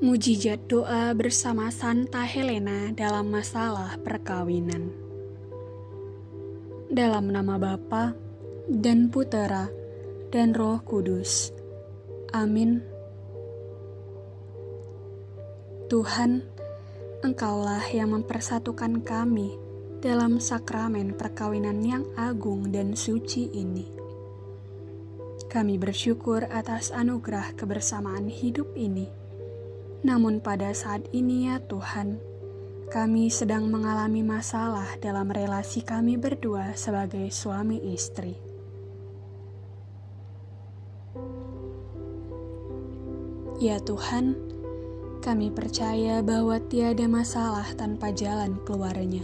Mujizat doa bersama Santa Helena dalam masalah perkawinan. Dalam nama Bapa dan Putera dan Roh Kudus. Amin. Tuhan, Engkaulah yang mempersatukan kami dalam sakramen perkawinan yang agung dan suci ini. Kami bersyukur atas anugerah kebersamaan hidup ini namun pada saat ini ya Tuhan, kami sedang mengalami masalah dalam relasi kami berdua sebagai suami istri. Ya Tuhan, kami percaya bahwa tiada masalah tanpa jalan keluarnya.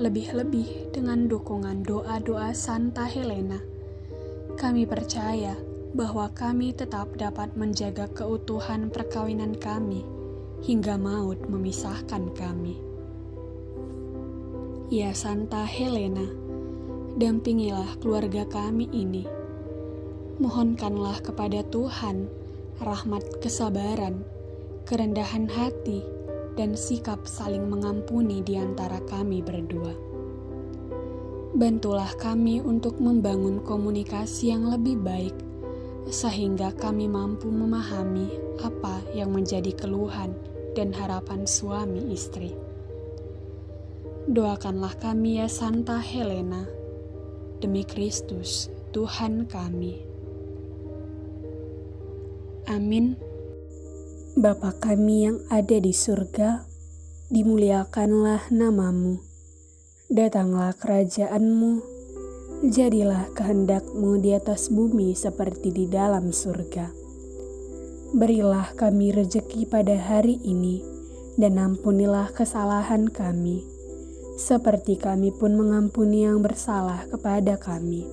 Lebih-lebih dengan dukungan doa-doa Santa Helena, kami percaya bahwa kami tetap dapat menjaga keutuhan perkawinan kami hingga maut memisahkan kami. Ya Santa Helena, dampingilah keluarga kami ini. Mohonkanlah kepada Tuhan rahmat kesabaran, kerendahan hati, dan sikap saling mengampuni di antara kami berdua. Bantulah kami untuk membangun komunikasi yang lebih baik sehingga kami mampu memahami apa yang menjadi keluhan dan harapan suami istri. Doakanlah kami ya Santa Helena, demi Kristus Tuhan kami. Amin. Bapa kami yang ada di surga, dimuliakanlah namamu. Datanglah kerajaanmu jadilah kehendakmu di atas bumi seperti di dalam surga. Berilah kami rejeki pada hari ini, dan ampunilah kesalahan kami, seperti kami pun mengampuni yang bersalah kepada kami.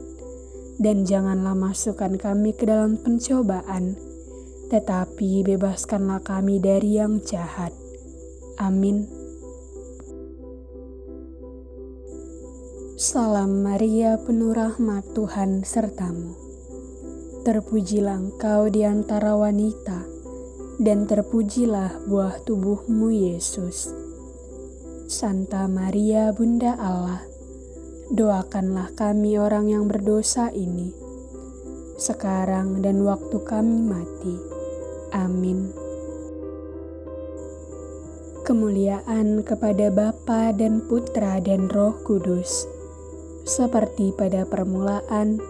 Dan janganlah masukkan kami ke dalam pencobaan, tetapi bebaskanlah kami dari yang jahat. Amin. Salam Maria penuh rahmat Tuhan sertamu. Terpujilah engkau di antara wanita, dan terpujilah buah tubuhmu Yesus. Santa Maria Bunda Allah, doakanlah kami orang yang berdosa ini, sekarang dan waktu kami mati. Amin. Kemuliaan kepada Bapa dan Putra dan Roh Kudus seperti pada permulaan,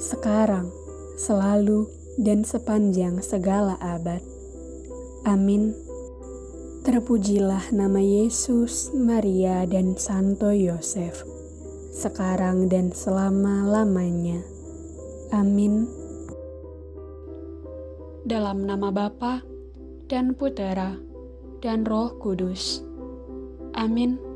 sekarang, selalu, dan sepanjang segala abad. Amin. Terpujilah nama Yesus, Maria, dan Santo Yosef, sekarang dan selama-lamanya. Amin. Dalam nama Bapa dan Putera dan Roh Kudus. Amin.